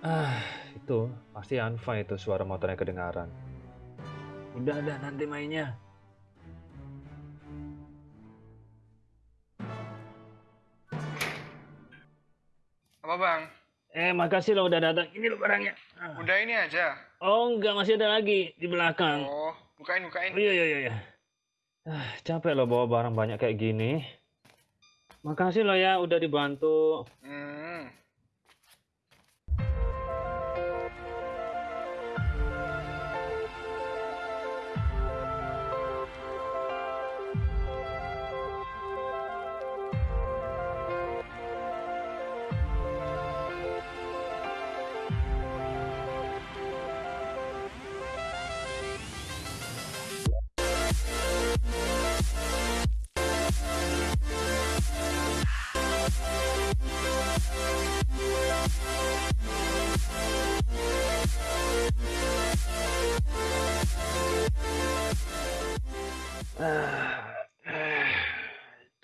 Ah, itu pasti Anfa itu suara motornya kedengaran. Udah ada nanti mainnya. Apa bang? Eh, makasih lo udah datang. Ini lo barangnya. Ah. Udah ini aja. Oh, enggak masih ada lagi di belakang. Oh, bukain bukain. Oh, iya iya iya. iya. Ah, capek lo bawa barang banyak kayak gini. Makasih lo ya udah dibantu. Hmm.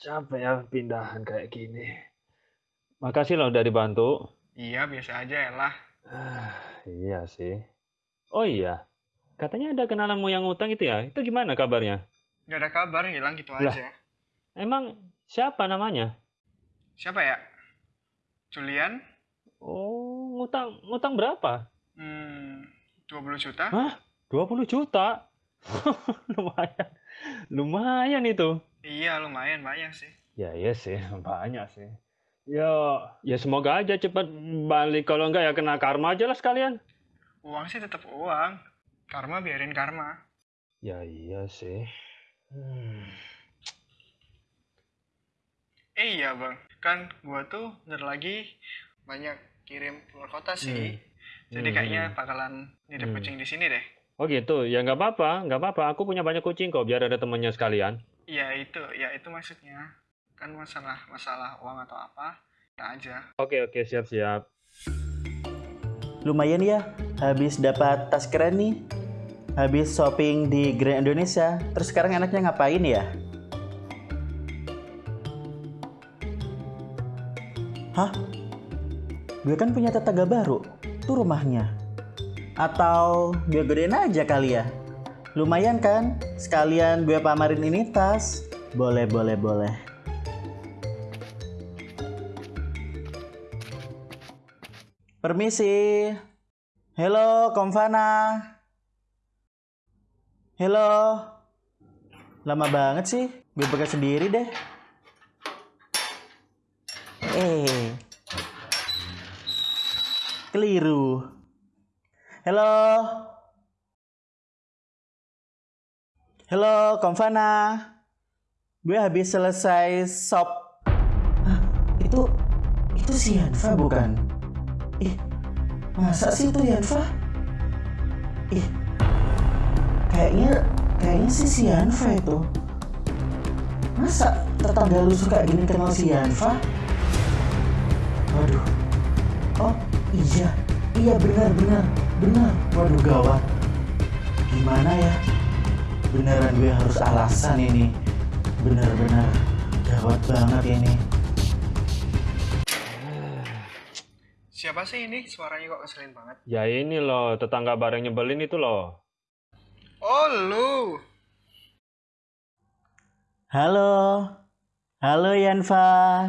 Capek ya pindahan kayak gini. Makasih lo udah dibantu. Iya biasa aja ya lah. Ah, iya sih. Oh iya, katanya ada kenalanmu yang utang itu ya. Itu gimana kabarnya? Gak ada kabar hilang gitu Lah. aja. Emang siapa namanya? Siapa ya? Julian? Oh, ngutang ngutang berapa? Hmm, 20 juta? Hah? 20 juta? Lumayan. Lumayan itu. Iya lumayan banyak sih. Ya iya sih, banyak sih. Ya, ya semoga aja cepat balik. Kalau enggak ya kena karma aja lah sekalian. Uang sih tetap uang. Karma biarin karma. Ya iya sih. Hmm. Eh iya bang, kan gua tuh bentar lagi banyak kirim keluar kota sih. Jadi Hmm. kayaknya bakalan nitip Hmm. kucing di sini deh. Oh gitu, ya nggak apa-apa, nggak apa-apa. Aku punya banyak kucing kok, biar ada temannya sekalian. Iya itu, ya itu maksudnya. Kan masalah masalah uang atau apa, kita aja. Oke oke, siap-siap. Lumayan ya, habis dapat tas keren nih. Habis shopping di Grand Indonesia. Terus sekarang enaknya ngapain ya? Hah? Gue kan punya tetangga baru. Tuh rumahnya. Atau gue gedein aja kali ya? Lumayan kan? Sekalian gue pamarin ini tas. Boleh, boleh, boleh. Permisi. Halo, Komfana. Halo. Lama banget sih. Gue buka sendiri deh. Eh. Keliru. Halo. Halo, Komfana. Gue habis selesai shop. Hah, itu itu si Hanfa bukan? Ih, masa sih itu Yanfa? Ih, kayaknya kayaknya sih si Yanfa itu. Masa tetangga lu suka gini kenal si Yanfa? Waduh. Oh, iya. Iya benar benar benar. Waduh gawat. Gimana ya? Beneran gue harus alasan ini. Benar-benar gawat banget ini. Siapa sih ini? Suaranya kok keselin banget. Ya ini loh, tetangga bareng nyebelin itu loh. Oh lu. Halo. Halo Yanfa.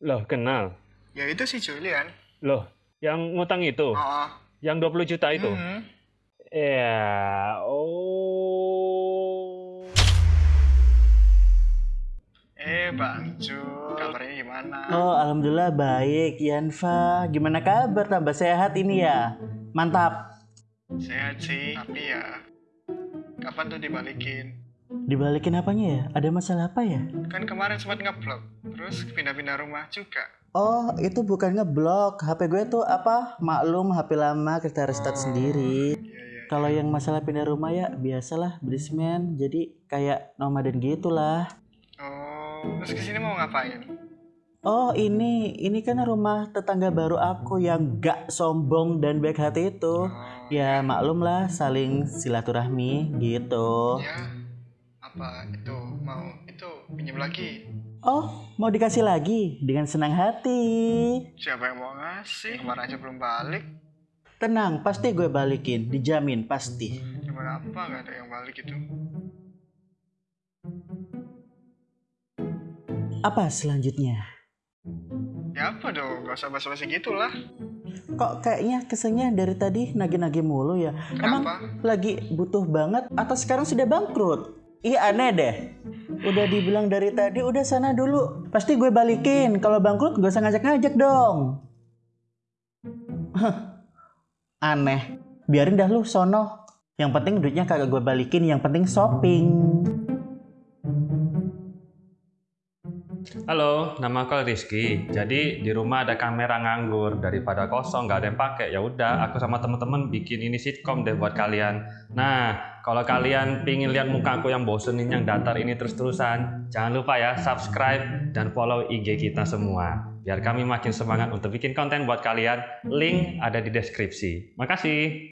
Loh, kenal. Ya itu si Julian. Loh, yang ngutang itu, Oh. yang 20 juta itu. Mhm. Ya, oh. Eh Bang Ju, kabarnya gimana? Oh, alhamdulillah baik, Yanfa. Gimana kabar? Tambah sehat ini ya? Mantap. Sehat sih, tapi ya kapan tuh dibalikin? Dibalikin apanya ya? Ada masalah apa ya? Kan kemarin sempat ngeblok, terus pindah-pindah rumah juga. Oh, itu bukan ngeblok. HP gue tuh apa? Maklum HP lama kita restart sendiri. Iya iya. Kalau yang masalah pindah rumah ya biasalah basement. Jadi kayak nomaden gitulah. Oh, terus ke sini mau ngapain? Oh ini, ini kan rumah tetangga baru aku yang gak sombong dan baik hati itu. Oh, Ya maklum lah saling silaturahmi gitu. ya. Apa itu mau itu pinjam lagi? Oh mau dikasih lagi dengan senang hati. Siapa yang mau ngasih? Kemarin aja belum balik. Tenang, pasti gue balikin, dijamin pasti. Gimana apa nggak ada yang balik itu? Apa selanjutnya? Ya apa dong, gak usah basa-basi gitu lah. Kok kayaknya kesannya dari tadi nagih-nagih mulu ya? Emang Kenapa? lagi butuh banget atau sekarang sudah bangkrut? Iya aneh deh. Udah dibilang dari tadi udah sana dulu. Pasti gue balikin. Kalau bangkrut gak usah ngajak-ngajak dong. Aneh. Biarin dah lu sono. Yang penting duitnya kagak gue balikin. Yang penting shopping. Halo, nama aku Rizky. Jadi di rumah ada kamera nganggur daripada kosong nggak ada yang pakai. Ya udah, aku sama teman-teman bikin ini sitkom deh buat kalian. Nah, kalau kalian pingin lihat muka aku yang bosenin yang datar ini terus-terusan, jangan lupa ya subscribe dan follow IG kita semua. Biar kami makin semangat untuk bikin konten buat kalian. Link ada di deskripsi. Makasih.